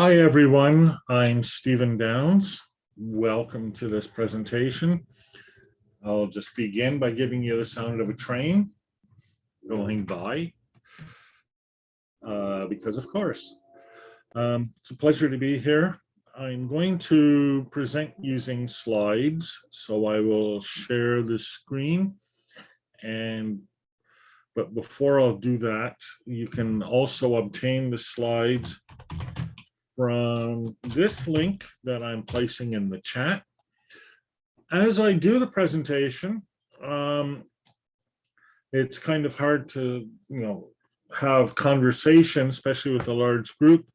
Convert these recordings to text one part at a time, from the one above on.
Hi, everyone. I'm Stephen Downes. Welcome to this presentation. I'll just begin by giving you the sound of a train going by, uh, because of course. Um, it's a pleasure to be here. I'm going to present using slides, so I will share the screen. And but before I'll do that, you can also obtain the slides from this link that I'm placing in the chat. As I do the presentation, um, it's kind of hard to, you know, have conversation, especially with a large group.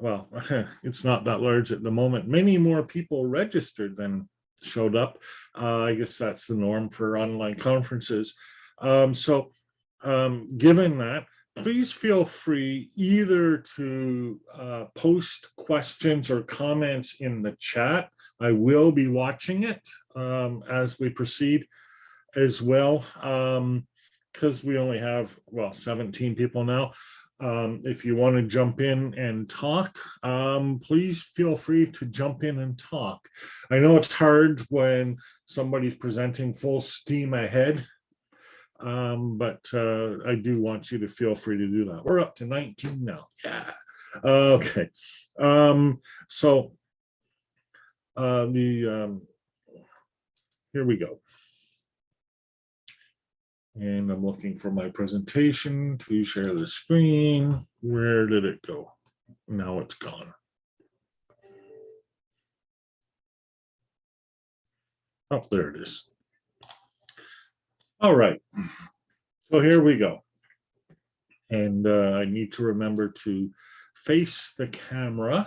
Well, it's not that large at the moment. Many more people registered than showed up. Uh, I guess that's the norm for online conferences. Um, so um, given that, please feel free either to uh, post questions or comments in the chat. I will be watching it um, as we proceed as well, because um, we only have, well, 17 people now. Um, if you want to jump in and talk, um, please feel free to jump in and talk. I know it's hard when somebody's presenting full steam ahead um, but uh, I do want you to feel free to do that. We're up to 19 now. Yeah. Okay. Um, so uh, the um, here we go. And I'm looking for my presentation to share the screen. Where did it go? Now it's gone. Oh, there it is. All right, so here we go. And uh, I need to remember to face the camera.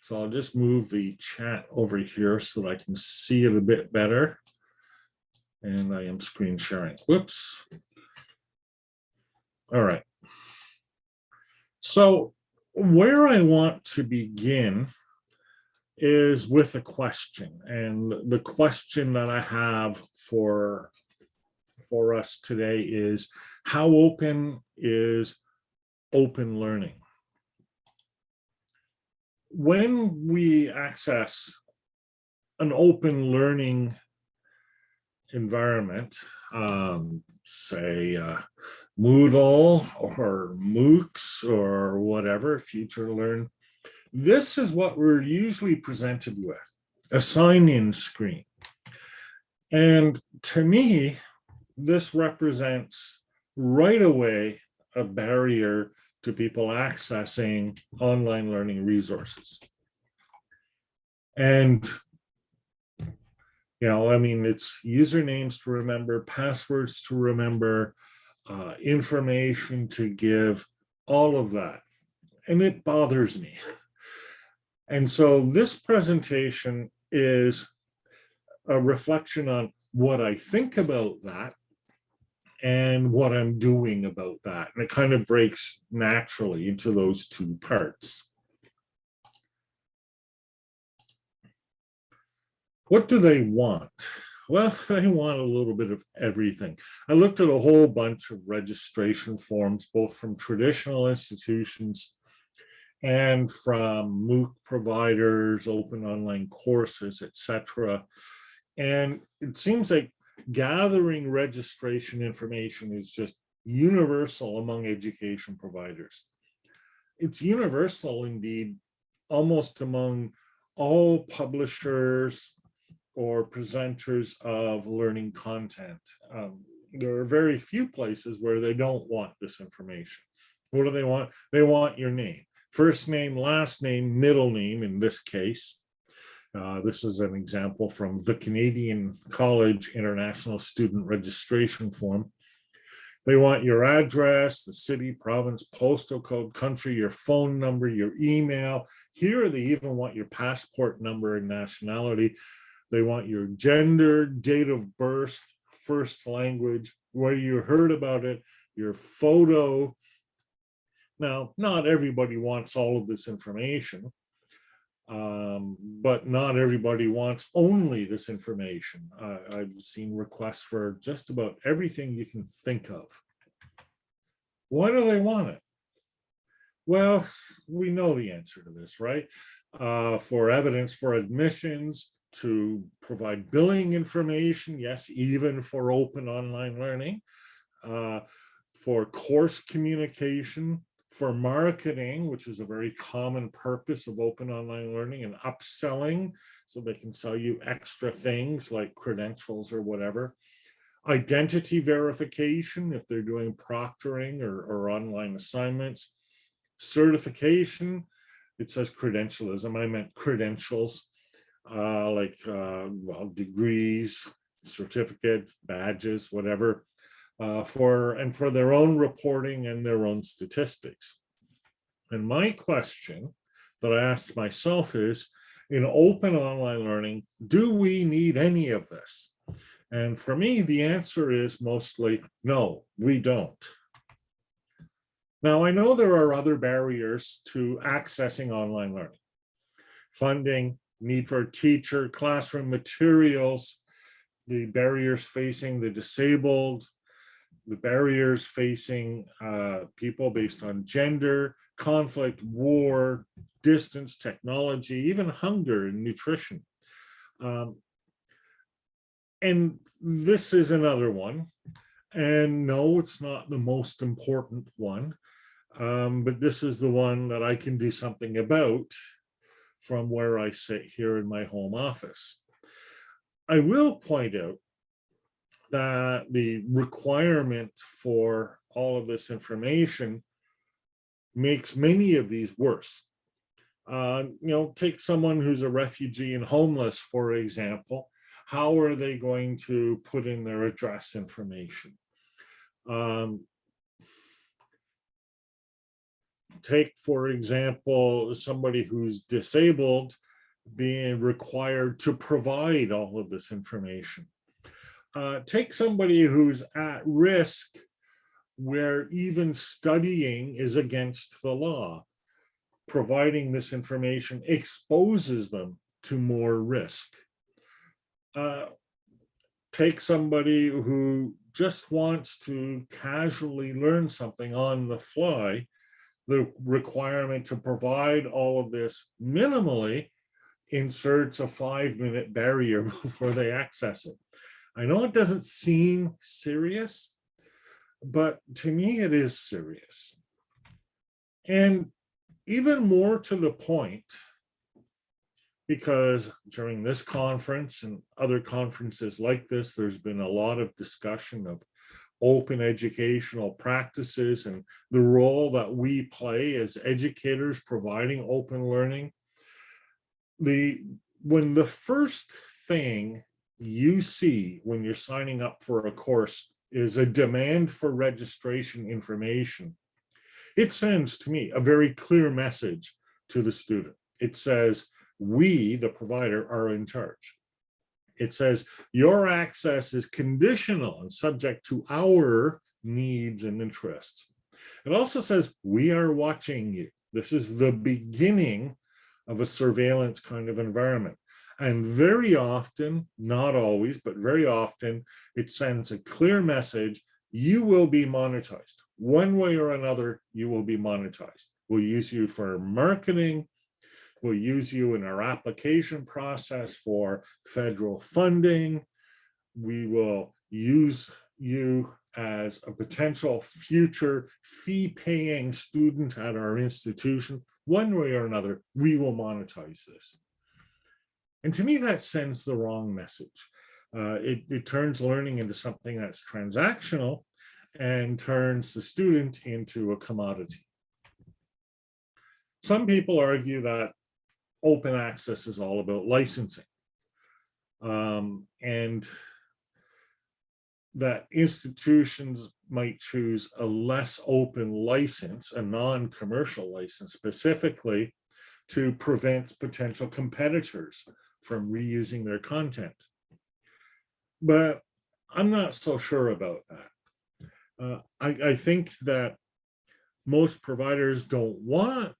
So I'll just move the chat over here so that I can see it a bit better. And I am screen sharing. Whoops. All right. So where I want to begin is with a question. And the question that I have for for us today is how open is open learning? When we access an open learning environment, um, say uh, Moodle or MOOCs or whatever, FutureLearn, this is what we're usually presented with, a sign-in screen. And to me, this represents right away a barrier to people accessing online learning resources. And, you know, I mean, it's usernames to remember, passwords to remember, uh, information to give, all of that. And it bothers me. And so this presentation is a reflection on what I think about that and what I'm doing about that. And it kind of breaks naturally into those two parts. What do they want? Well, they want a little bit of everything. I looked at a whole bunch of registration forms, both from traditional institutions and from MOOC providers, open online courses, etc. And it seems like gathering registration information is just universal among education providers. It's universal indeed, almost among all publishers or presenters of learning content. Um, there are very few places where they don't want this information. What do they want? They want your name, first name, last name, middle name in this case, uh, this is an example from the Canadian College International Student Registration Form. They want your address, the city, province, postal code, country, your phone number, your email. Here they even want your passport number and nationality. They want your gender, date of birth, first language, where you heard about it, your photo. Now, not everybody wants all of this information. Um, but not everybody wants only this information. I've seen requests for just about everything you can think of. Why do they want it? Well, we know the answer to this, right? Uh, for evidence for admissions, to provide billing information, yes, even for open online learning, uh, for course communication, for marketing, which is a very common purpose of open online learning and upselling, so they can sell you extra things like credentials or whatever. Identity verification, if they're doing proctoring or, or online assignments. Certification, it says credentialism, I meant credentials, uh, like uh, well, degrees, certificates, badges, whatever uh, for and for their own reporting and their own statistics. And my question that I asked myself is, in open online learning, do we need any of this? And for me, the answer is mostly no, we don't. Now, I know there are other barriers to accessing online learning. Funding, need for teacher, classroom materials, the barriers facing the disabled, the barriers facing uh, people based on gender, conflict, war, distance, technology, even hunger and nutrition. Um, and this is another one. And no, it's not the most important one, um, but this is the one that I can do something about from where I sit here in my home office. I will point out that the requirement for all of this information makes many of these worse. Uh, you know, take someone who's a refugee and homeless, for example, how are they going to put in their address information? Um, take, for example, somebody who's disabled being required to provide all of this information uh, take somebody who's at risk where even studying is against the law. Providing this information exposes them to more risk. Uh, take somebody who just wants to casually learn something on the fly, the requirement to provide all of this minimally inserts a five minute barrier before they access it. I know it doesn't seem serious, but to me it is serious. And even more to the point, because during this conference and other conferences like this, there's been a lot of discussion of open educational practices and the role that we play as educators providing open learning. The when the first thing you see when you're signing up for a course is a demand for registration information. It sends to me a very clear message to the student. It says, we, the provider, are in charge. It says your access is conditional and subject to our needs and interests. It also says we are watching you. This is the beginning of a surveillance kind of environment. And very often, not always, but very often, it sends a clear message, you will be monetized. One way or another, you will be monetized. We'll use you for marketing. We'll use you in our application process for federal funding. We will use you as a potential future fee-paying student at our institution. One way or another, we will monetize this. And to me, that sends the wrong message. Uh, it, it turns learning into something that's transactional and turns the student into a commodity. Some people argue that open access is all about licensing. Um, and that institutions might choose a less open license, a non-commercial license specifically to prevent potential competitors from reusing their content. But I'm not so sure about that. Uh, I, I think that most providers don't want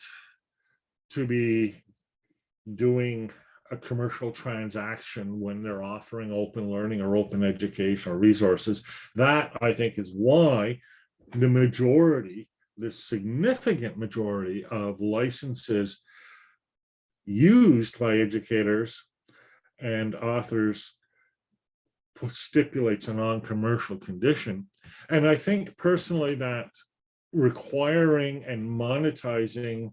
to be doing a commercial transaction when they're offering open learning or open educational resources. That I think is why the majority, the significant majority of licenses used by educators and authors stipulates a non-commercial condition. And I think personally that requiring and monetizing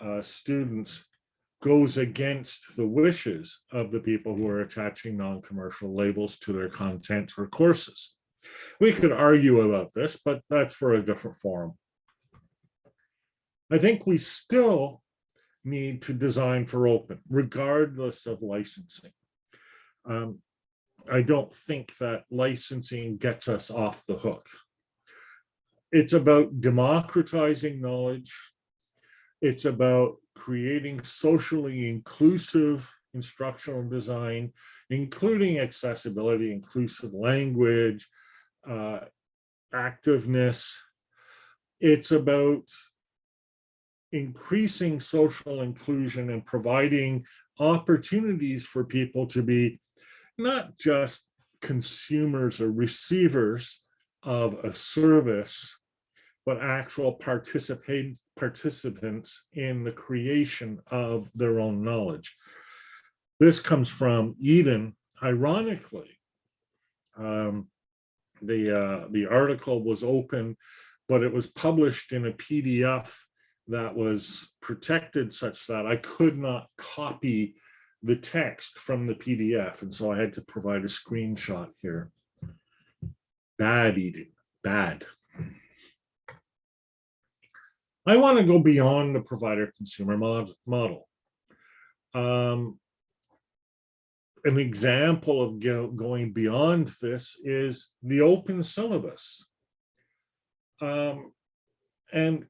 uh, students goes against the wishes of the people who are attaching non-commercial labels to their content or courses. We could argue about this, but that's for a different forum. I think we still need to design for open, regardless of licensing. Um, I don't think that licensing gets us off the hook. It's about democratizing knowledge. It's about creating socially inclusive instructional design, including accessibility, inclusive language, uh, activeness. It's about increasing social inclusion and providing opportunities for people to be not just consumers or receivers of a service, but actual participate participants in the creation of their own knowledge. This comes from Eden. Ironically, um, the uh, the article was open, but it was published in a PDF that was protected such that I could not copy the text from the PDF. And so I had to provide a screenshot here. Bad Eden, bad. I want to go beyond the provider consumer mod model. Um, an example of go, going beyond this is the open syllabus. Um, and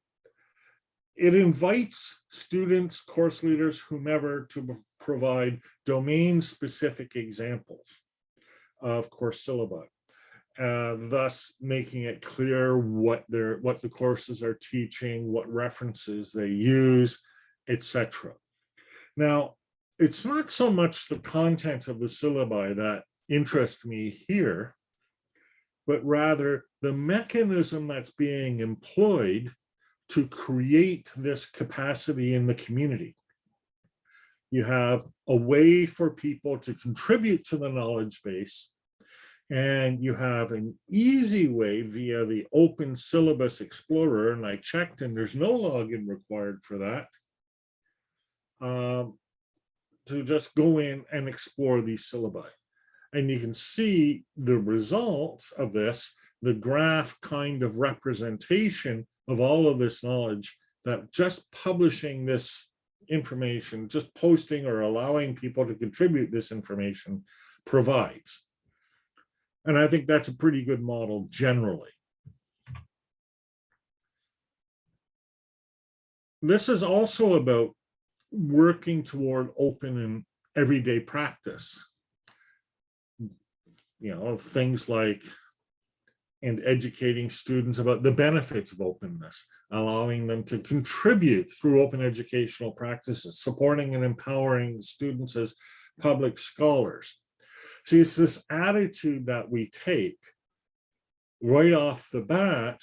it invites students, course leaders, whomever to provide domain-specific examples of course syllabi, uh, thus making it clear what their what the courses are teaching, what references they use, etc. Now, it's not so much the content of the syllabi that interests me here, but rather the mechanism that's being employed to create this capacity in the community. You have a way for people to contribute to the knowledge base, and you have an easy way via the Open Syllabus Explorer, and I checked and there's no login required for that, um, to just go in and explore these syllabi. And you can see the result of this, the graph kind of representation of all of this knowledge that just publishing this information, just posting or allowing people to contribute this information provides. And I think that's a pretty good model generally. This is also about working toward open and everyday practice. You know, things like and educating students about the benefits of openness, allowing them to contribute through open educational practices, supporting and empowering students as public scholars. See, it's this attitude that we take right off the bat,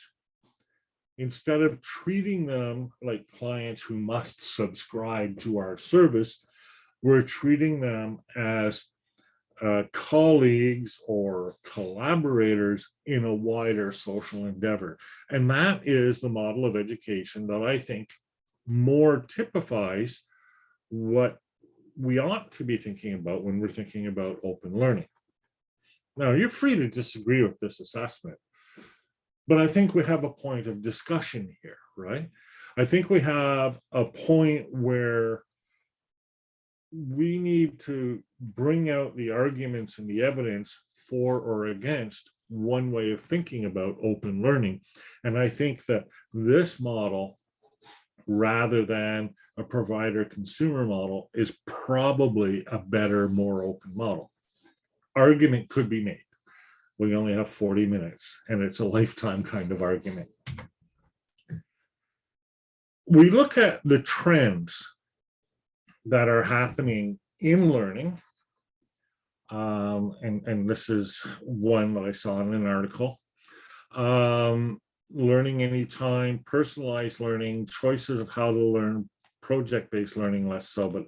instead of treating them like clients who must subscribe to our service, we're treating them as uh, colleagues or collaborators in a wider social endeavor. And that is the model of education that I think more typifies what we ought to be thinking about when we're thinking about open learning. Now, you're free to disagree with this assessment, but I think we have a point of discussion here, right? I think we have a point where we need to bring out the arguments and the evidence for or against one way of thinking about open learning. And I think that this model, rather than a provider consumer model, is probably a better, more open model. Argument could be made. We only have 40 minutes and it's a lifetime kind of argument. We look at the trends that are happening in learning. Um, and, and this is one that I saw in an article. Um, learning anytime, personalized learning, choices of how to learn, project-based learning less so, but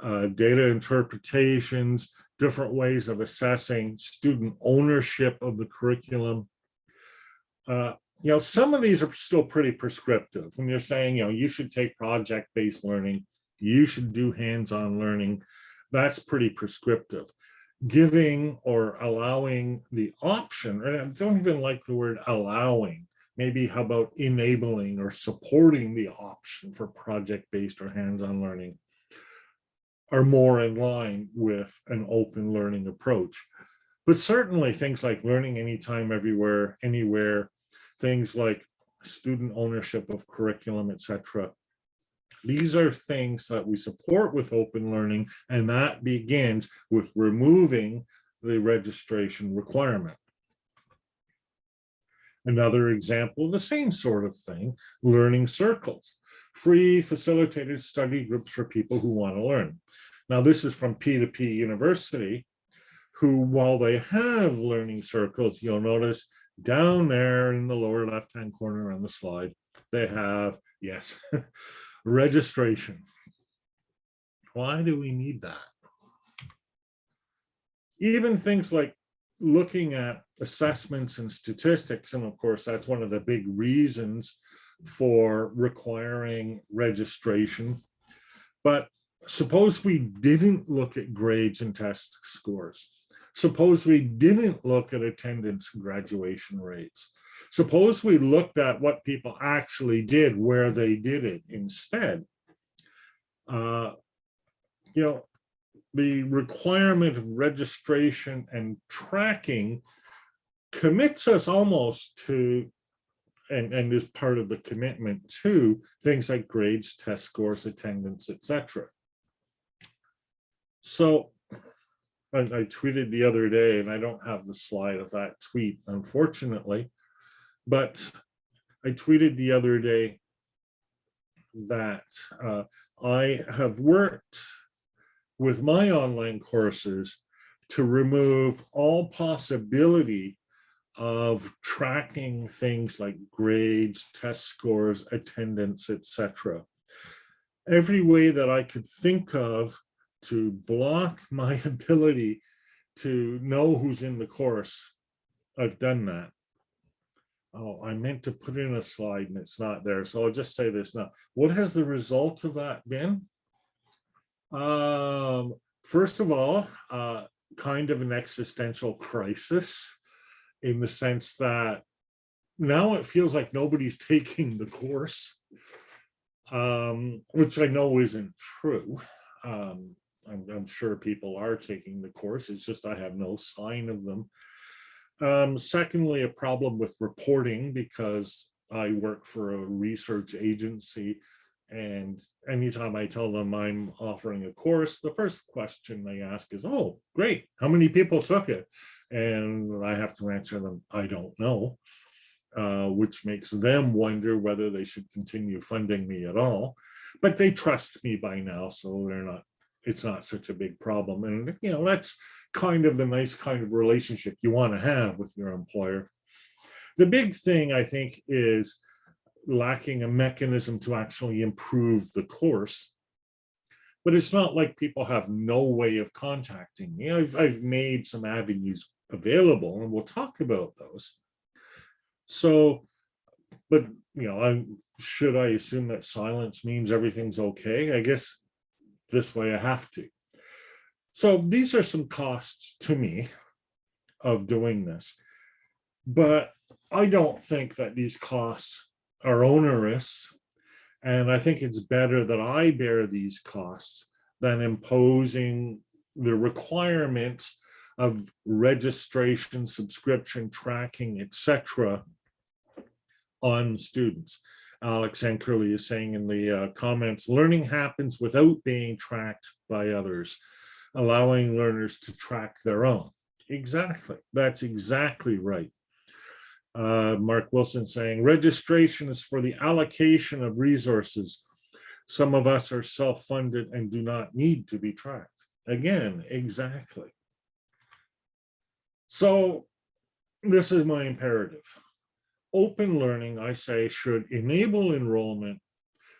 uh, data interpretations, different ways of assessing student ownership of the curriculum. Uh, you know, some of these are still pretty prescriptive. When you're saying, you know, you should take project-based learning, you should do hands-on learning, that's pretty prescriptive. Giving or allowing the option, or I don't even like the word allowing, maybe how about enabling or supporting the option for project-based or hands-on learning are more in line with an open learning approach. But certainly things like learning anytime, everywhere, anywhere, things like student ownership of curriculum, etc. These are things that we support with open learning, and that begins with removing the registration requirement. Another example, the same sort of thing, learning circles, free facilitated study groups for people who want to learn. Now, this is from P2P University, who, while they have learning circles, you'll notice down there in the lower left-hand corner on the slide, they have, yes, registration. Why do we need that? Even things like looking at assessments and statistics, and of course, that's one of the big reasons for requiring registration. But suppose we didn't look at grades and test scores. Suppose we didn't look at attendance and graduation rates. Suppose we looked at what people actually did, where they did it instead. Uh, you know, the requirement of registration and tracking commits us almost to and, and is part of the commitment to things like grades, test scores, attendance, etc. So I, I, tweeted the other day, and I don't have the slide of that tweet, unfortunately, but I tweeted the other day that uh, I have worked with my online courses to remove all possibility of tracking things like grades, test scores, attendance, etc. Every way that I could think of to block my ability to know who's in the course, I've done that. Oh, I meant to put in a slide and it's not there. So I'll just say this now. What has the result of that been? Um, first of all, uh, kind of an existential crisis in the sense that now it feels like nobody's taking the course, um, which I know isn't true. Um, I'm, I'm, sure people are taking the course. It's just I have no sign of them. Um, secondly, a problem with reporting because I work for a research agency and anytime I tell them I'm offering a course, the first question they ask is, oh, great, how many people took it? And I have to answer them, I don't know, uh, which makes them wonder whether they should continue funding me at all. But they trust me by now, so they're not, it's not such a big problem. And, you know, that's kind of the nice kind of relationship you want to have with your employer. The big thing, I think, is lacking a mechanism to actually improve the course. But it's not like people have no way of contacting me. I've, I've made some avenues available and we'll talk about those. So, but, you know, I'm, should I assume that silence means everything's okay? I guess this way I have to. So these are some costs to me of doing this, but I don't think that these costs are onerous. And I think it's better that I bear these costs than imposing the requirements of registration, subscription, tracking, etc. on students. Alex Enkerli is saying in the uh, comments, learning happens without being tracked by others, allowing learners to track their own. Exactly, that's exactly right uh, Mark Wilson saying, registration is for the allocation of resources. Some of us are self-funded and do not need to be tracked. Again, exactly. So this is my imperative. Open learning, I say, should enable enrollment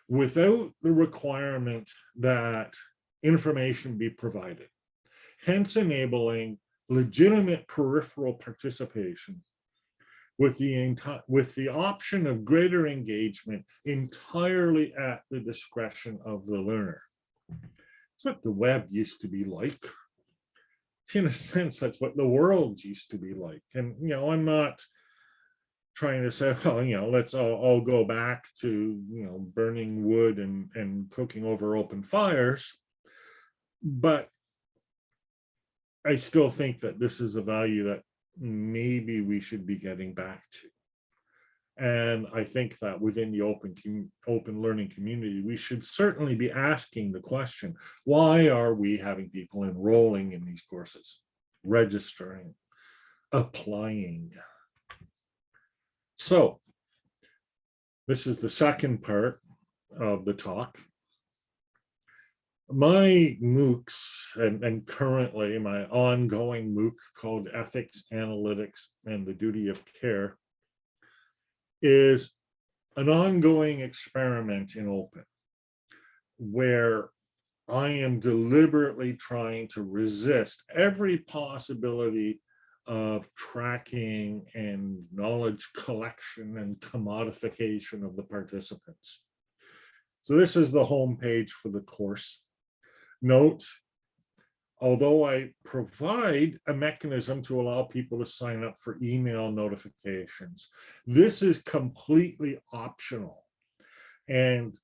without the requirement that information be provided, hence enabling legitimate peripheral participation with the with the option of greater engagement entirely at the discretion of the learner. It's what the web used to be like. In a sense, that's what the world used to be like. And, you know, I'm not trying to say, well, you know, let's all, all go back to, you know, burning wood and, and cooking over open fires. But I still think that this is a value that maybe we should be getting back to. And I think that within the open open learning community, we should certainly be asking the question, why are we having people enrolling in these courses, registering, applying? So this is the second part of the talk. My MOOCs and, and currently my ongoing MOOC called Ethics, Analytics, and the Duty of Care is an ongoing experiment in open where I am deliberately trying to resist every possibility of tracking and knowledge collection and commodification of the participants. So this is the home page for the course. Note, although I provide a mechanism to allow people to sign up for email notifications, this is completely optional. And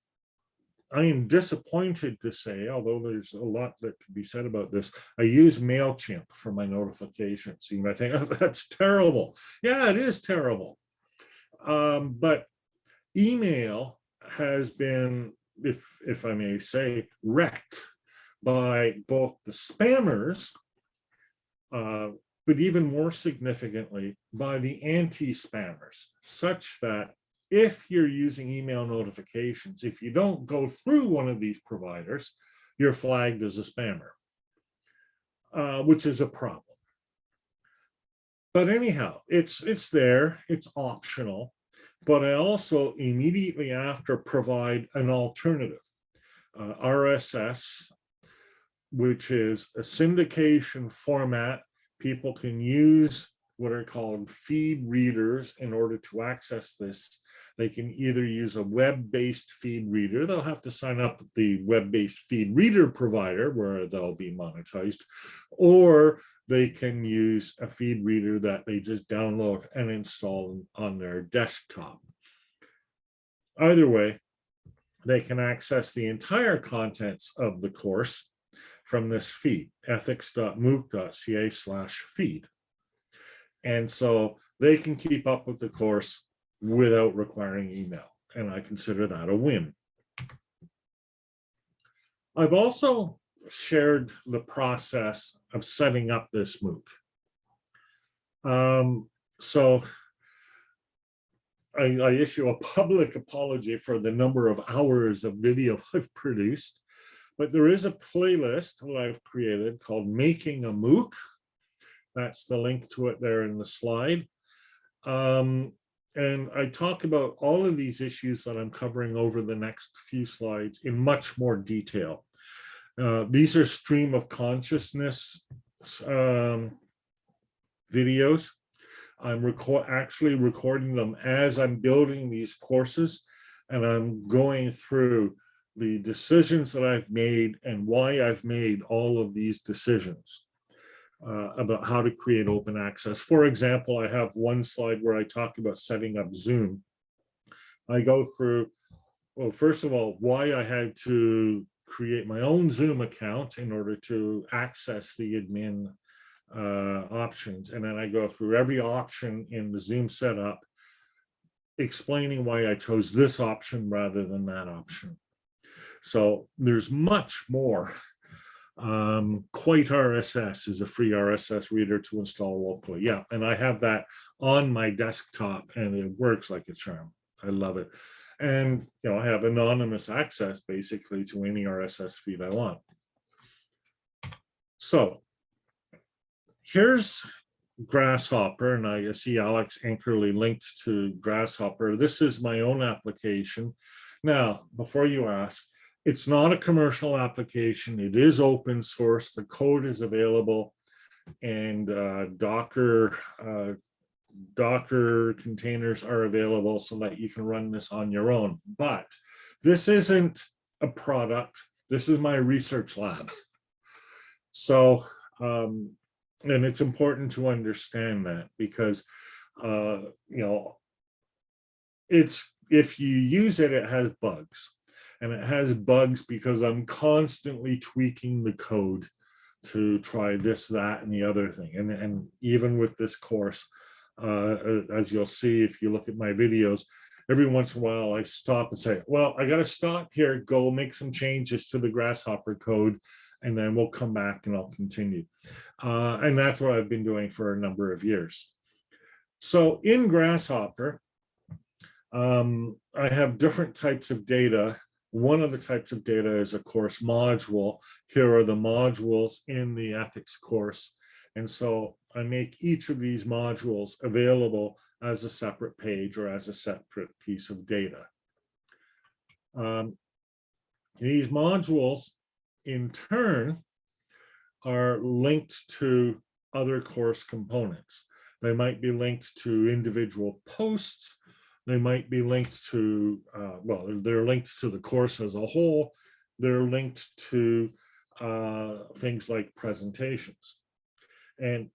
I am disappointed to say, although there's a lot that could be said about this, I use MailChimp for my notifications. You might think, oh, that's terrible. Yeah, it is terrible. Um, but email has been, if, if I may say, wrecked by both the spammers, uh, but even more significantly by the anti-spammers, such that if you're using email notifications, if you don't go through one of these providers, you're flagged as a spammer, uh, which is a problem. But anyhow, it's it's there, it's optional, but I also immediately after provide an alternative. Uh, RSS, which is a syndication format people can use what are called feed readers in order to access this. They can either use a web-based feed reader, they'll have to sign up the web-based feed reader provider where they'll be monetized, or they can use a feed reader that they just download and install on their desktop. Either way, they can access the entire contents of the course from this feed, ethics.mooc.ca slash feed. And so they can keep up with the course without requiring email. And I consider that a win. I've also shared the process of setting up this MOOC. Um, so I, I, issue a public apology for the number of hours of video I've produced, but there is a playlist that I've created called Making a MOOC that's the link to it there in the slide. Um, and I talk about all of these issues that I'm covering over the next few slides in much more detail. Uh, these are stream of consciousness um, videos. I'm record actually recording them as I'm building these courses and I'm going through the decisions that I've made and why I've made all of these decisions uh, about how to create open access. For example, I have one slide where I talk about setting up Zoom. I go through, well, first of all, why I had to create my own Zoom account in order to access the admin uh, options. And then I go through every option in the Zoom setup, explaining why I chose this option rather than that option. So there's much more um, QuiteRSS is a free RSS reader to install locally. Yeah, and I have that on my desktop and it works like a charm. I love it. And you know, I have anonymous access basically to any RSS feed I want. So here's gRSShopper, and I see Alex Enkerli linked to gRSShopper. This is my own application. Now, before you ask, it's not a commercial application. It is open source. The code is available and uh, Docker uh, Docker containers are available so that you can run this on your own. But this isn't a product. This is my research lab. So, um, and it's important to understand that because, uh, you know, it's if you use it, it has bugs. And it has bugs because I'm constantly tweaking the code to try this, that, and the other thing. And, and even with this course, uh, as you'll see if you look at my videos, every once in a while I stop and say, well, I got to stop here, go make some changes to the gRSShopper code, and then we'll come back and I'll continue. Uh, and that's what I've been doing for a number of years. So in gRSShopper, um, I have different types of data. One of the types of data is a course module. Here are the modules in the ethics course. And so I make each of these modules available as a separate page or as a separate piece of data. Um, these modules in turn are linked to other course components. They might be linked to individual posts. They might be linked to, uh, well, they're linked to the course as a whole. They're linked to uh, things like presentations. And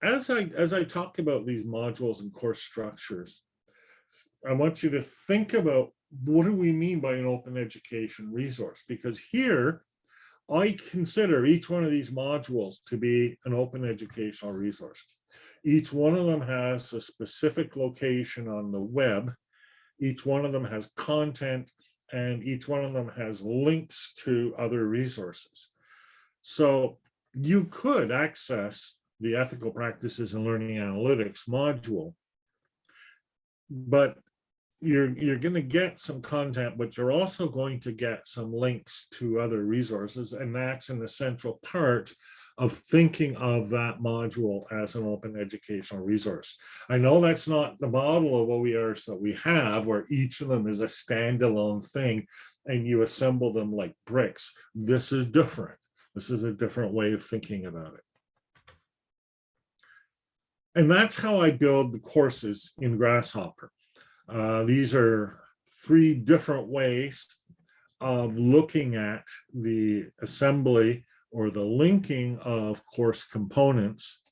as I as I talk about these modules and course structures, I want you to think about what do we mean by an open education resource? Because here, I consider each one of these modules to be an open educational resource. Each one of them has a specific location on the web. Each one of them has content and each one of them has links to other resources. So you could access the ethical practices and learning analytics module. But you're, you're going to get some content, but you're also going to get some links to other resources. And that's an essential part of thinking of that module as an open educational resource. I know that's not the model of OERs that we have, where each of them is a standalone thing and you assemble them like bricks. This is different. This is a different way of thinking about it. And that's how I build the courses in gRSShopper. Uh, these are three different ways of looking at the assembly or the linking of course components.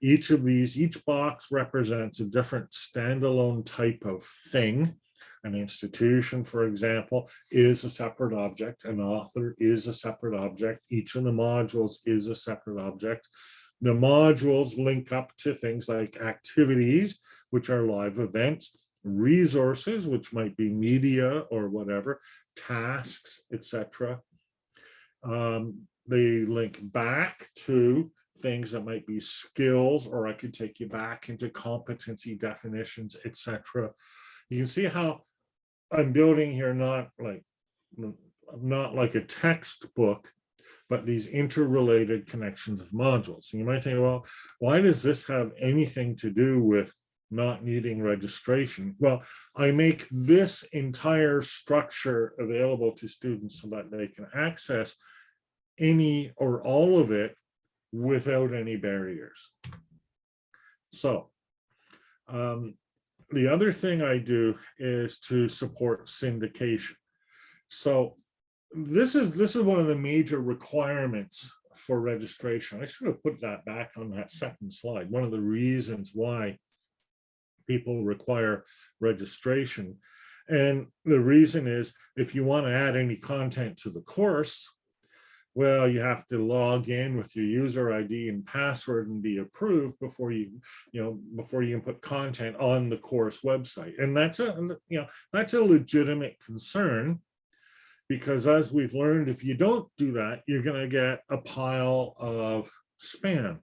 Each of these, each box represents a different standalone type of thing. An institution, for example, is a separate object. An author is a separate object. Each of the modules is a separate object. The modules link up to things like activities, which are live events, resources, which might be media or whatever, tasks, etc. Um, they link back to things that might be skills, or I could take you back into competency definitions, etc. You can see how I'm building here not like not like a textbook, but these interrelated connections of modules. And you might think, well, why does this have anything to do with not needing registration? Well, I make this entire structure available to students so that they can access any or all of it without any barriers. So um, the other thing I do is to support syndication. So this is this is one of the major requirements for registration. I should have put that back on that second slide. One of the reasons why people require registration. And the reason is if you want to add any content to the course, well, you have to log in with your user ID and password and be approved before you, you know, before you can put content on the course website. And that's a, you know, that's a legitimate concern because as we've learned, if you don't do that, you're going to get a pile of spam.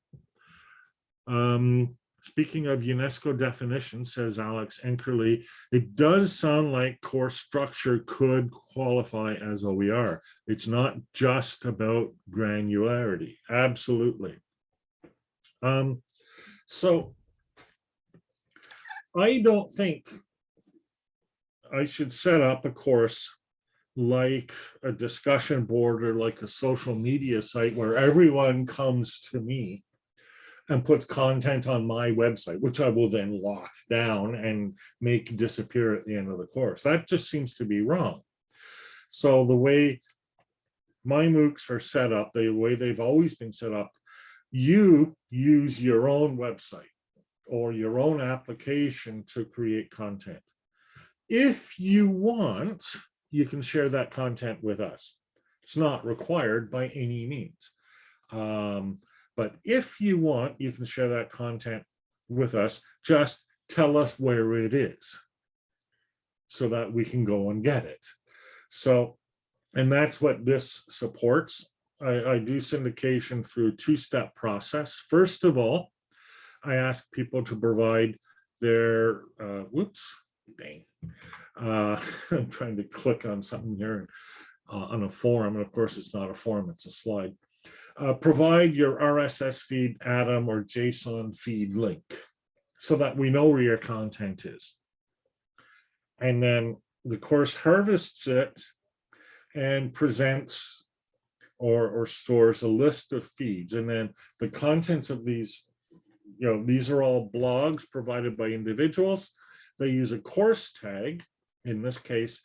Um, speaking of UNESCO definition, says Alex Enkerli, it does sound like course structure could qualify as OER. It's not just about granularity. Absolutely. Um, So I don't think I should set up a course like a discussion board or like a social media site where everyone comes to me and puts content on my website, which I will then lock down and make disappear at the end of the course. That just seems to be wrong. So the way my MOOCs are set up, the way they've always been set up, you use your own website or your own application to create content. If you want, you can share that content with us. It's not required by any means. Um, but if you want, you can share that content with us. Just tell us where it is so that we can go and get it. So, and that's what this supports. I, I do syndication through a two-step process. First of all, I ask people to provide their, uh, whoops, dang. Uh, I'm trying to click on something here uh, on a forum, and of course it's not a forum, it's a slide. Uh, provide your RSS feed, Atom, or JSON feed link so that we know where your content is. And then the course harvests it and presents or, or stores a list of feeds. And then the contents of these, you know, these are all blogs provided by individuals. They use a course tag, in this case,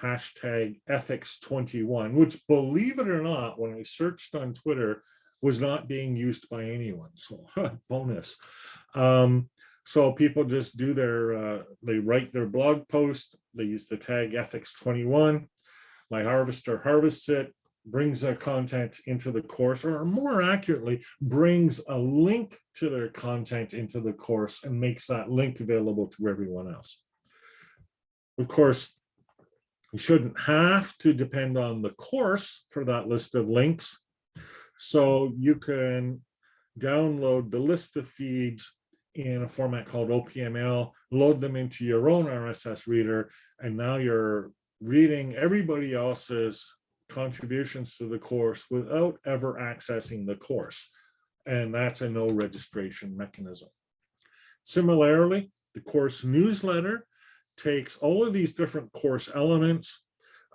hashtag ethics21, which believe it or not, when I searched on Twitter, was not being used by anyone. So bonus. Um, so people just do their, uh, they write their blog post, they use the tag ethics21. My harvester harvests it, brings their content into the course, or more accurately, brings a link to their content into the course and makes that link available to everyone else. Of course, you shouldn't have to depend on the course for that list of links. So you can download the list of feeds in a format called OPML, load them into your own RSS reader, and now you're reading everybody else's contributions to the course without ever accessing the course. And that's a no registration mechanism. Similarly, the course newsletter takes all of these different course elements,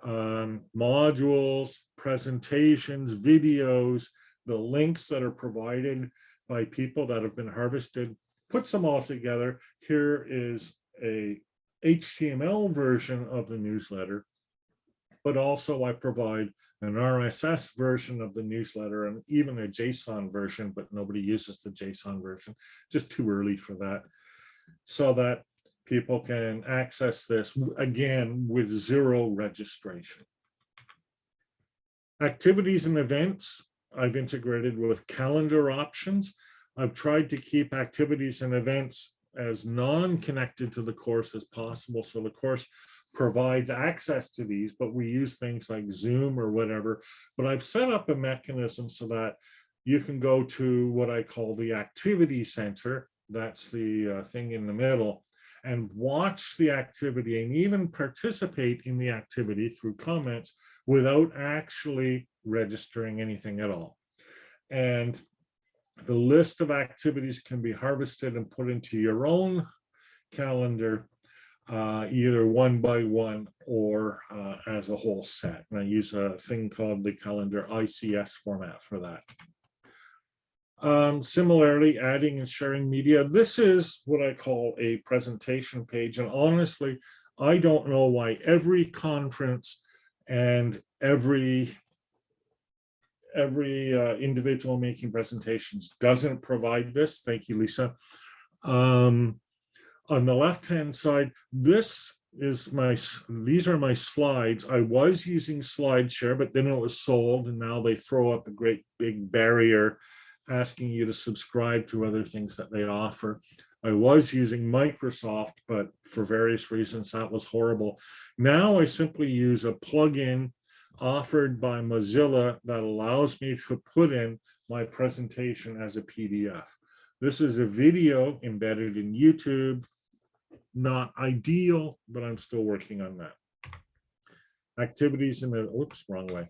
um, modules, presentations, videos, the links that are provided by people that have been harvested, puts them all together. Here is a HTML version of the newsletter but also I provide an RSS version of the newsletter and even a JSON version, but nobody uses the JSON version, just too early for that, so that people can access this again with zero registration. Activities and events, I've integrated with calendar options. I've tried to keep activities and events as non-connected to the course as possible. So the course provides access to these, but we use things like Zoom or whatever. But I've set up a mechanism so that you can go to what I call the activity center. That's the uh, thing in the middle and watch the activity and even participate in the activity through comments without actually registering anything at all. And the list of activities can be harvested and put into your own calendar uh, either one by one or uh, as a whole set. And I use a thing called the calendar ICS format for that. Um, similarly, adding and sharing media. This is what I call a presentation page. And honestly, I don't know why every conference and every every uh, individual making presentations doesn't provide this. Thank you, Lisa. Um, on the left-hand side, this is my, these are my slides. I was using SlideShare, but then it was sold and now they throw up a great big barrier asking you to subscribe to other things that they offer. I was using Microsoft, but for various reasons that was horrible. Now I simply use a plugin offered by Mozilla that allows me to put in my presentation as a PDF. This is a video embedded in YouTube not ideal, but I'm still working on that. Activities in the, oops, wrong way.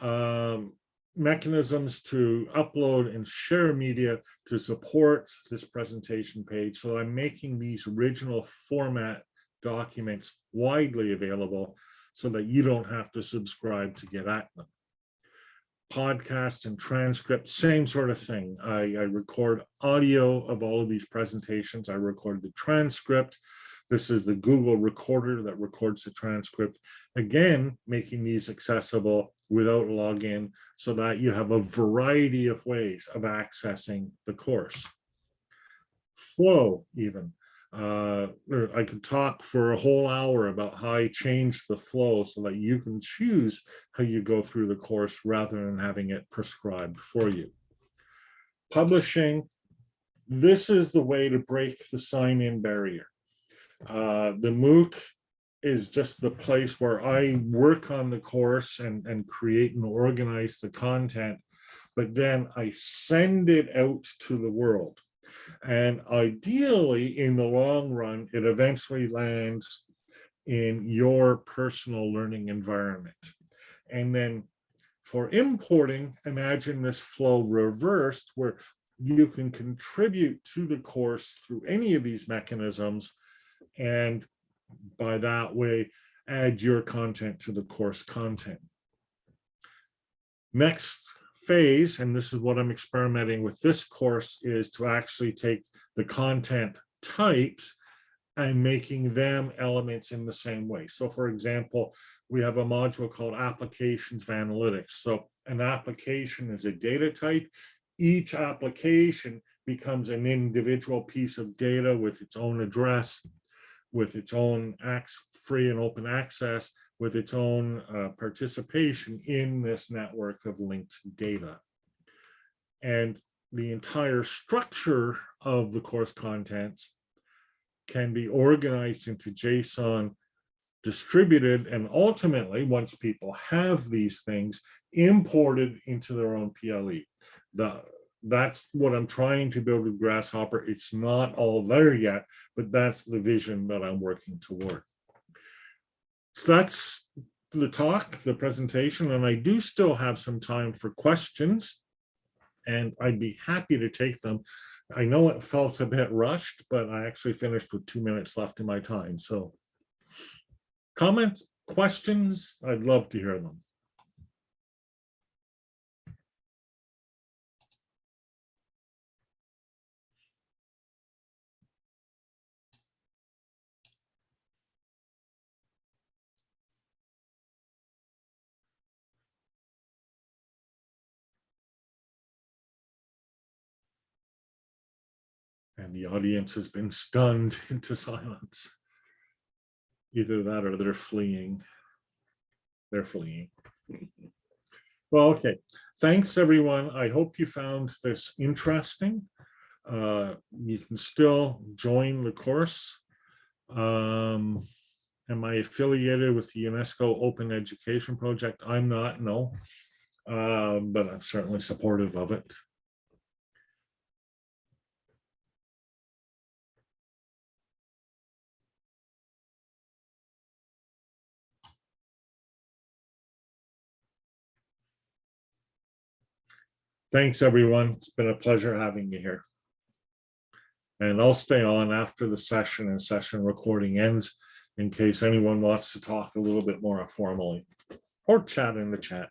Um, mechanisms to upload and share media to support this presentation page. So I'm making these original format documents widely available so that you don't have to subscribe to get at them. Podcasts and transcripts, same sort of thing. I, I record audio of all of these presentations. I record the transcript. This is the Google recorder that records the transcript. Again, making these accessible without login so that you have a variety of ways of accessing the course. Flow even. Uh, I could talk for a whole hour about how I change the flow so that you can choose how you go through the course rather than having it prescribed for you. Publishing, this is the way to break the sign-in barrier. Uh, the MOOC is just the place where I work on the course and, and create and organize the content, but then I send it out to the world. And ideally, in the long run, it eventually lands in your personal learning environment. And then for importing, imagine this flow reversed where you can contribute to the course through any of these mechanisms and by that way add your content to the course content. Next phase, and this is what I'm experimenting with this course, is to actually take the content types and making them elements in the same way. So for example, we have a module called applications of analytics. So an application is a data type. Each application becomes an individual piece of data with its own address, with its own free and open access, with its own uh, participation in this network of linked data. And the entire structure of the course contents can be organized into JSON, distributed, and ultimately, once people have these things, imported into their own PLE. The, that's what I'm trying to build with gRSShopper. It's not all there yet, but that's the vision that I'm working toward. So that's the talk, the presentation, and I do still have some time for questions, and I'd be happy to take them. I know it felt a bit rushed, but I actually finished with two minutes left in my time. So comments, questions, I'd love to hear them. Audience has been stunned into silence. Either that or they're fleeing. They're fleeing. Well, okay. Thanks, everyone. I hope you found this interesting. Uh, you can still join the course. Um, am I affiliated with the UNESCO Open Education Project? I'm not, no. Uh, but I'm certainly supportive of it. Thanks, everyone. It's been a pleasure having you here. And I'll stay on after the session and session recording ends in case anyone wants to talk a little bit more informally or chat in the chat.